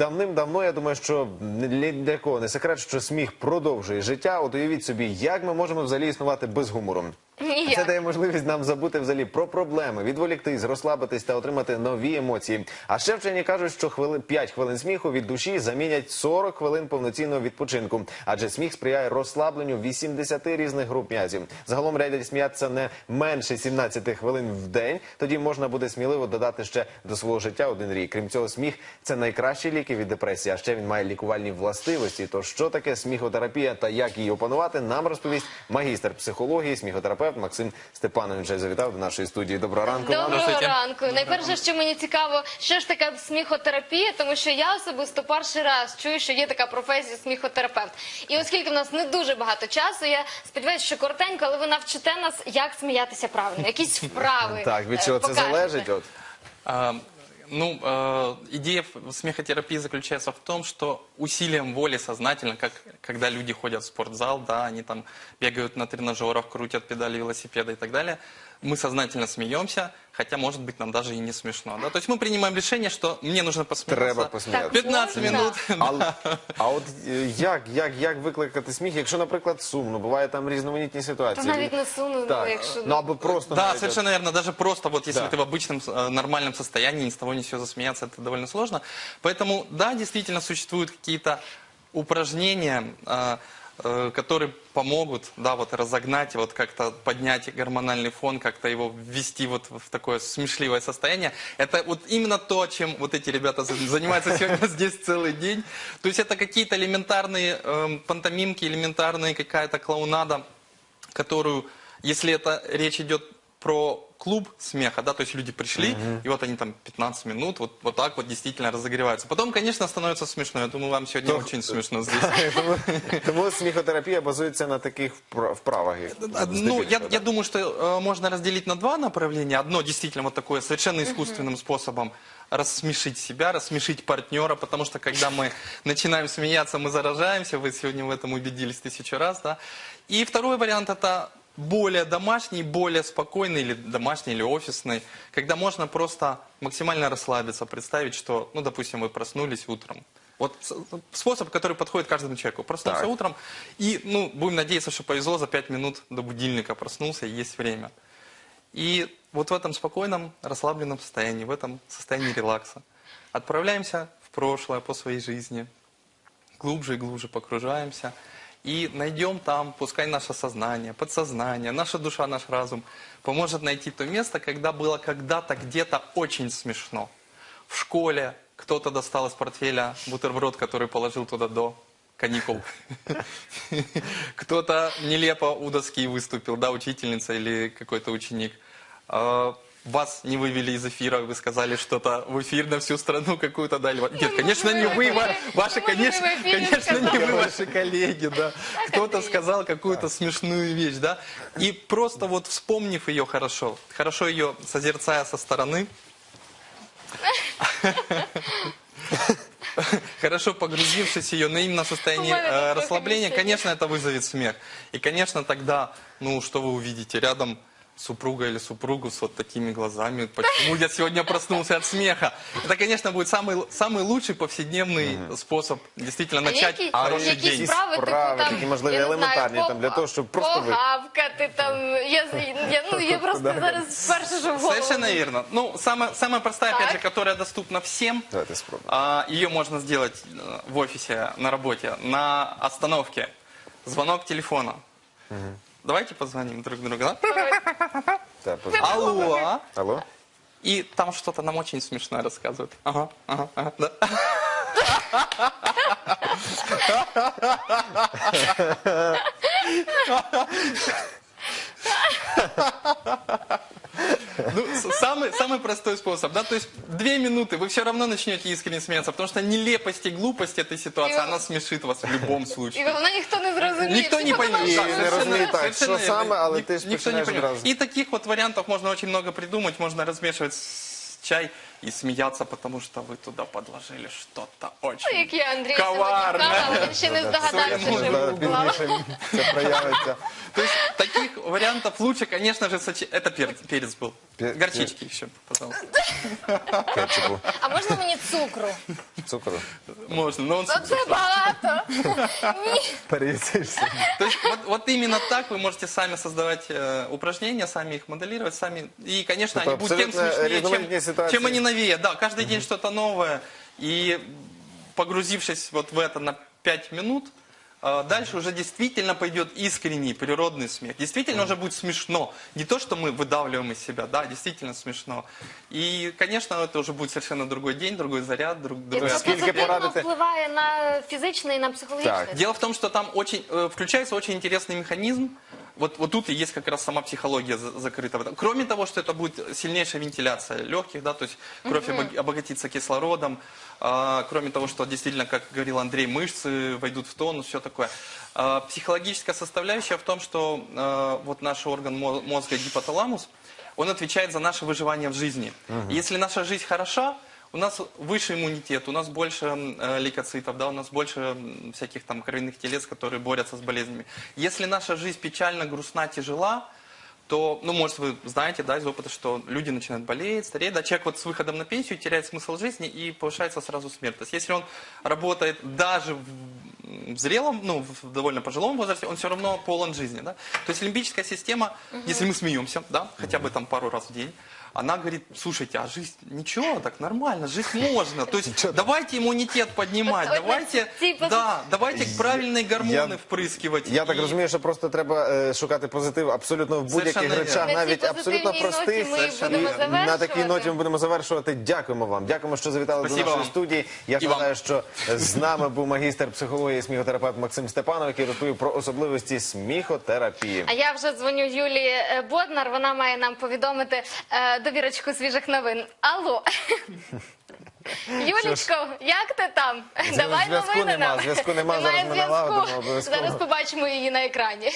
давним-давно, я думаю, що ні для кого не секрет, що сміх продовжує життя. От уявіть собі, як ми можемо взагалі існувати без гумору. Ніяк. Це дає можливість нам забути взагалі про проблеми, відволіктись, розслабитись та отримати нові емоції. А ще вчені кажуть, що хвили 5 хвилин сміху від душі замінять 40 хвилин повноцінного відпочинку, адже сміх сприяє розслабленню 80 різних груп м'язів. Загалом радять сміятися не менше 17 хвилин в день. Тоді можна буде сміливо додати ще до свого життя один рік. Крім цього, сміх це найкращі ліки від депресії. А ще він має лікувальні властивості. То що таке сміхотерапія та як її опанувати, нам розповість магістр психології, сміхотерапевт Максим Степанович. Завітав до нашої студії. Доброго ранку. Доброго Здравствуйте. ранку. Найперше, що мені цікаво, що ж така сміхотерапія, тому що я особисто перший раз чую, що є така професія сміхотерапевт. І оскільки в нас не дуже багато часу, я сподіваюся, що коротенько, але ви навчите нас, як сміятися правильно, якісь вправи. Так, від е, чого це покажете. залежить? От А, Ну, э, идея смехотерапии заключается в том, что усилием воли сознательно, как когда люди ходят в спортзал, да, они там бегают на тренажерах, крутят педали велосипеда и так далее, мы сознательно смеемся, хотя, может быть, нам даже и не смешно. Да? То есть мы принимаем решение, что мне нужно посмеяться. треба посміятися. 15 Можна. минут. А, а от е, як, як, як викликати сміх, якщо, наприклад, сумно, буває там різноманітні Та ситуації. навіть не сумно, Так, ну, якщо ну або просто Да, навіть, совершенно верно. Даже просто вот если Да. ты в обычном э, нормальном состоянии, ни с того ни с сего засмеяться, это довольно сложно. Поэтому, да, действительно существуют какие-то упражнения, э, э, которые помогут, да, вот разогнать, вот как-то поднять гормональный фон, как-то его ввести вот в такое смешливое состояние. Это вот именно то, чем вот эти ребята за- занимаются сегодня здесь целый день. То есть это какие-то элементарные эм, пантомимки, элементарные какая-то клоунада, которую, если это речь идет про клуб смеха, да, то есть люди пришли, и вот они там 15 минут, вот, вот так вот действительно разогреваются. Потом, конечно, становится смешно. Я думаю, вам сегодня очень смешно здесь. тому, тому сміхотерапія базується на таких впра- вправах. як- Ну, здебільшого, я, да. я думаю, что э, можно разделить на два направления. Одно действительно вот такое совершенно искусственным способом рассмешить себя, рассмешить партнера, потому что когда мы начинаем смеяться, мы заражаемся. Вы сегодня в этом убедились тысячу раз, да. И второй вариант это более домашний, более спокойный или домашний, или офисный, когда можно просто максимально расслабиться, представить, что, ну, допустим, вы проснулись утром. Вот способ, который подходит каждому человеку. Проснулся Так. утром и, ну, будем надеяться, что повезло, за 5 минут до будильника проснулся, и есть время. И вот в этом спокойном, расслабленном состоянии, в этом состоянии релакса отправляемся в прошлое по своей жизни, глубже и глубже погружаемся и найдем там, пускай наше сознание, подсознание, наша душа, наш разум поможет найти то место, когда было когда-то где-то очень смешно. В школе кто-то достал из портфеля бутерброд, который положил туда до каникул. Кто-то нелепо у доски выступил, да, учительница или какой-то ученик. Вас не вывели из эфира, вы сказали что-то в эфир на всю страну какую-то дали. Нет, конечно, не вы, ва- ваши, конечно, конечно, не вы, ваши коллеги, да. Кто-то сказал какую-то смешную вещь, да. И просто вот вспомнив ее хорошо, хорошо ее созерцая со стороны, хорошо погрузившись ее, но именно в состоянии э, расслабления, конечно, это вызовет смех. И, конечно, тогда, ну, что вы увидите рядом супруга или супругу с вот такими глазами. Почему я сегодня проснулся от смеха? Это, конечно, будет самый, самый лучший повседневный способ действительно начать які, хороший якісь день. справи, типу Справи, там, такі, можливо, я не елементарні, знаю, там, для того, щоб просто ви- погавкати там. Я, я, ну, я просто Да. зараз перше, що в голову. Совершенно верно. Ну, самая, самая простая, опять Так. же, которая доступна всем, Давайте спробуємо. А, Ее можно сделать э, в офисе, на работе, на остановке. Звонок телефона. Давайте позвоним друг другу. да? Позвонимо. Алло. Алло? И там что-то нам очень смешное рассказывают. Ага, ага, ага, да. Ну, с- самый, самый простой способ, да, то есть две минуты, вы все равно начнете искренне смеяться, потому что нелепость и глупость этой ситуации, И- она смешит вас в любом І случае. головне, ніхто не зрозуміє. Никто Всі не подумають, поймет. І що не це розуміє за- так, Совершенно що верно. саме, але Ник- ти ж Никто не починаєш поймет. одразу. И таких вот вариантов можно очень много придумать, можно размешивать с- чай и смеяться, потому что вы туда подложили что-то очень Ну, Як я Андрій коварне. сьогодні казав, він ще не здогадався, Своєму що Да, йому була. Пізніше це проявиться. То есть таких вариантов лучше, конечно же, сочи- это перец, перец был. Пе- Горчички еще, пожалуйста. Кетчупу, А можна мені цукру? цукру. Можно, но он... Оце багато. Ні. Переїсишся. То есть вот, вот именно так вы можете сами создавать э, упражнения, сами их моделировать, сами. И, конечно, Это они будут тем абсолютно смешнее, різноманітні чем, ситуації. чем они новее. Да, каждый день что-то новое. И погрузившись вот в это на 5 минут, э, дальше уже действительно пойдет искренний природный смех. Действительно уже будет смешно. Не то, что мы выдавливаем из себя, да, действительно смешно. И, конечно, это уже будет совершенно другой день, другой заряд, друг, І другой це Скільки позитивно порадити? впливає на фізичне і на психологічне. Так. Дело в том, что там очень, э, включается очень интересный механизм. вот, вот тут и есть как раз сама психология за- закрыта. в этом. Кроме того, что это будет сильнейшая вентиляция легких, да, то есть кровь обог- обогатится кислородом. а, кроме того, что действительно, как говорил Андрей, мышцы войдут в тонус, все такое. А, психологическая составляющая в том, что э, вот наш орган мо- мозга гипоталамус, он отвечает за наше выживание в жизни. Если наша жизнь хороша, у нас выше иммунитет, у нас больше э, лейкоцитов, да, у нас больше всяких там кровяных телец, которые борются с болезнями. Если наша жизнь печально, грустна, тяжела, то, ну, может, вы знаете, да, из опыта, что люди начинают болеть, стареть, да, человек вот с выходом на пенсию теряет смысл жизни и повышается сразу смертность. Если он работает даже в, зрелом, ну, в довольно пожилом возрасте, он все равно полон жизни, да. То есть лимбическая система, если мы смеемся, да, хотя бы там пару раз в день, она говорит, слушайте, а жизнь ничего, так нормально, жить можно. То есть давайте иммунитет поднимать, Вот- вот давайте, типа- да, давайте правильные гормоны Я- впрыскивать. Я так И- розумію, що просто треба е, шукати позитив абсолютно в будь-яких Совершенно речах, вірно. На цій навіть абсолютно позитивній простих. ноті ми Совершенно будемо вірно. На такій завершувати. ноті ми будемо завершувати. Дякуємо вам. Дякуємо, що завітали Спасибо до нашої вам. студії. Я ж І вам. нагадаю, що з нами був магістр психології і сміхотерапевт Максим Степанов, який розповів про особливості сміхотерапії. А я вже дзвоню Юлії е, Боднар. Вона має нам повідомити е, довірочку свіжих новин. Алло. Юлічко, як ти там? Давай зв'язку новини нема, нам. зв'язку нема, Немає зараз ми налагодимо обов'язково. Зараз побачимо її на екрані.